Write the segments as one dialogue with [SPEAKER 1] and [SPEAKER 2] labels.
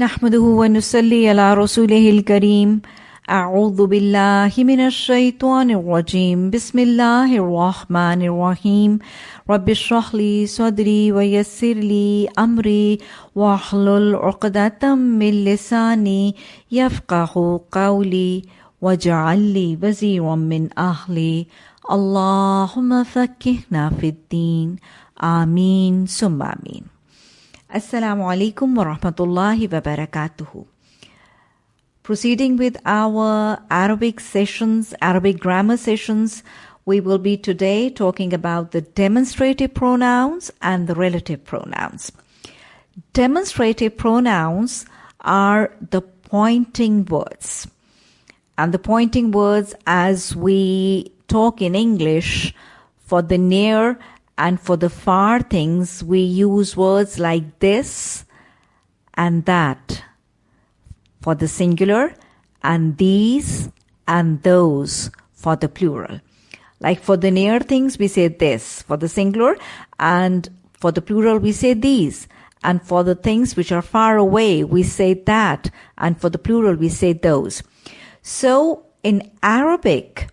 [SPEAKER 1] نحمده ونصلي على رسوله الكريم. أعوذ بالله من الشيطان الرجيم. بسم الله الرحمن الرحيم. رب اشرح لي صدري ويسر لي أمري واحلل عقدة من لساني يفقه قولي واجعل لي وزيرا من أهلي. اللهم فكهنا في الدين. آمين. ثم آمين. Assalamu alaikum wa rahmatullahi wa barakatuhu. Proceeding with our Arabic sessions, Arabic grammar sessions, we will be today talking about the demonstrative pronouns and the relative pronouns. Demonstrative pronouns are the pointing words. And the pointing words, as we talk in English, for the near and for the far things, we use words like this and that for the singular and these and those for the plural. Like for the near things, we say this for the singular and for the plural, we say these. And for the things which are far away, we say that. And for the plural, we say those. So in Arabic,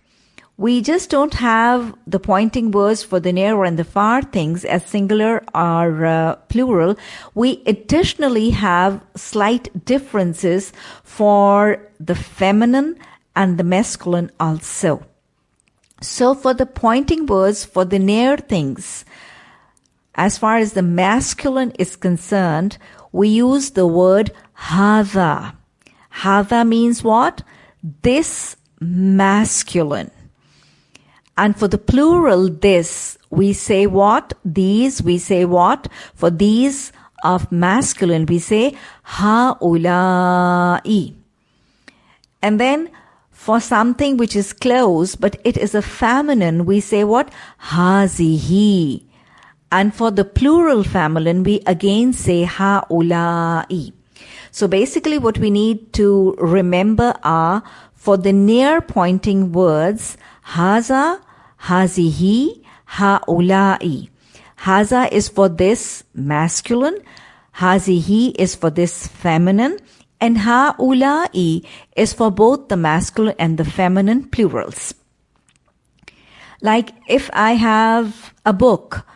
[SPEAKER 1] we just don't have the pointing words for the near and the far things as singular or uh, plural. We additionally have slight differences for the feminine and the masculine also. So for the pointing words for the near things, as far as the masculine is concerned, we use the word hada. Hada means what? This masculine. And for the plural, this, we say what? These, we say what? For these of masculine, we say ha'ulai. And then for something which is close, but it is a feminine, we say what? Hazihi. And for the plural feminine, we again say ha'ulai. So basically what we need to remember are for the near pointing words, haza, hazihi, haulai. Haza is for this masculine, hazihi is for this feminine, and haulai is for both the masculine and the feminine plurals. Like if I have a book,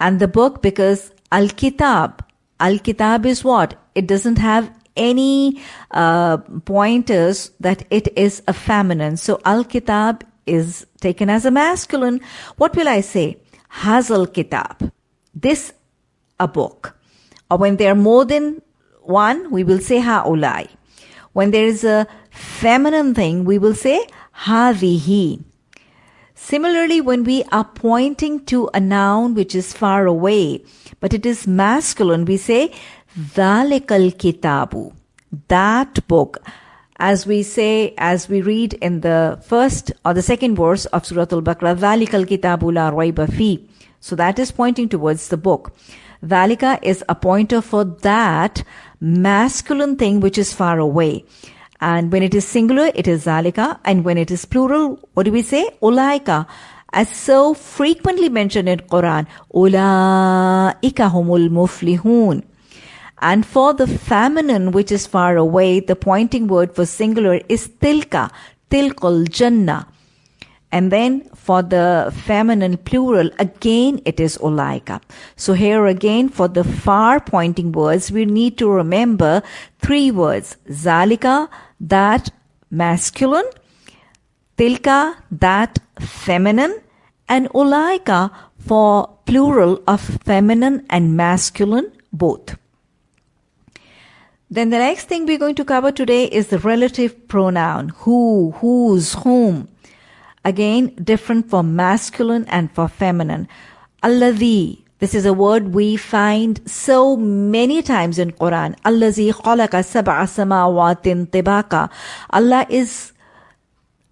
[SPEAKER 1] and the book because Al-Kitab, Al-Kitab is what? It doesn't have any uh, pointers that it is a feminine. So Al-Kitab is taken as a masculine. What will I say? Hazal Kitab. This a book. Or when there are more than one, we will say Ha'ulai. When there is a feminine thing, we will say Havihi. Similarly, when we are pointing to a noun which is far away, but it is masculine, we say Dhalikal Kitabu. That book. As we say, as we read in the first or the second verse of Surah Al-Baqarah, Dhalikal Kitabu la rayba fi. So that is pointing towards the book. Dhalika is a pointer for that masculine thing which is far away. And when it is singular, it is zalika. And when it is plural, what do we say? Ulaika. As so frequently mentioned in Quran, Ulaika humul muflihun. And for the feminine, which is far away, the pointing word for singular is tilka, tilkul jannah. And then for the feminine plural, again it is ulaika. So here again for the far pointing words, we need to remember three words. Zalika, that masculine, tilka, that feminine, and ulaika for plural of feminine and masculine both. Then the next thing we're going to cover today is the relative pronoun. Who, whose, whom. Again, different for masculine and for feminine. Alladhi. This is a word we find so many times in Quran. Allazi khalaqa sab'a samawatin tibaka. Allah is,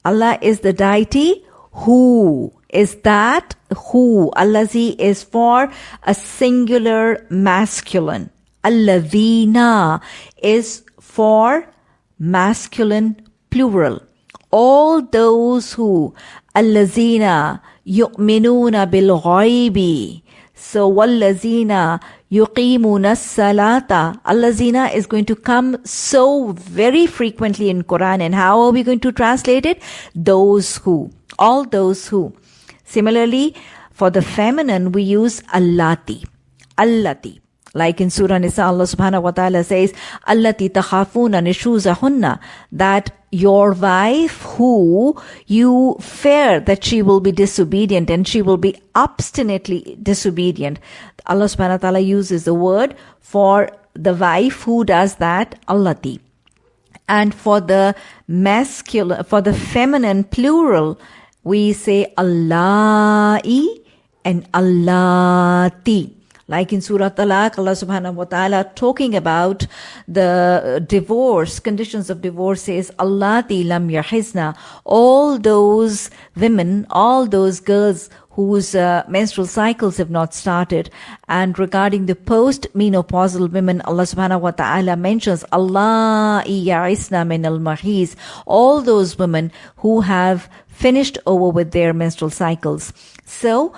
[SPEAKER 1] Allah is the deity who is that who. Allazi is for a singular masculine. Alladhina is for masculine plural. All those who allazina yu'minuna bil ghaibi. So wallazina yuqimuna salata. Allazina is going to come so very frequently in Quran. And how are we going to translate it? Those who. All those who. Similarly, for the feminine, we use allati. Allati. Like in Surah Nisa, Allah subhanahu wa ta'ala says, Allati takhafuna nishuzahunna, that your wife who you fear that she will be disobedient and she will be obstinately disobedient. Allah subhanahu wa ta'ala uses the word for the wife who does that, Allati. And for the masculine, for the feminine plural, we say Allahi and Allati. Like in Surah Talaq, Allah subhanahu wa ta'ala talking about the divorce, conditions of divorce says, Allati lam yahizna. All those women, all those girls whose uh, menstrual cycles have not started. And regarding the post-menopausal women, Allah subhanahu wa ta'ala mentions Allah ya'isna min al mahiz. All those women who have finished over with their menstrual cycles. So,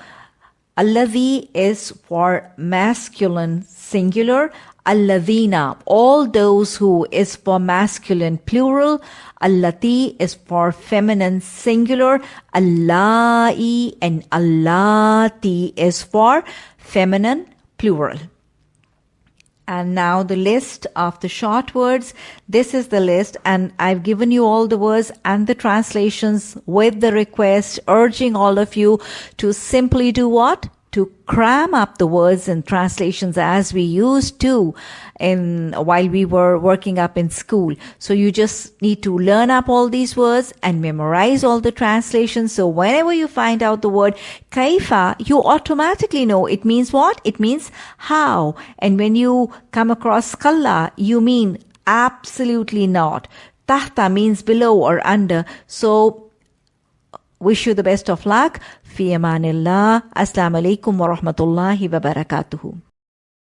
[SPEAKER 1] Alladhi is for masculine singular. Alladhina, all those who is for masculine plural. Allati is for feminine singular. Allahi and Allati is for feminine plural. And now the list of the short words. This is the list and I've given you all the words and the translations with the request urging all of you to simply do what? To cram up the words and translations as we used to in while we were working up in school. So you just need to learn up all these words and memorize all the translations. So whenever you find out the word kaifa, you automatically know it means what? It means how. And when you come across kalla, you mean absolutely not. Tahta means below or under. So Wish you the best of luck. Fi amanillah. Assalamu alaikum wa rahmatullahi wa barakatuhu.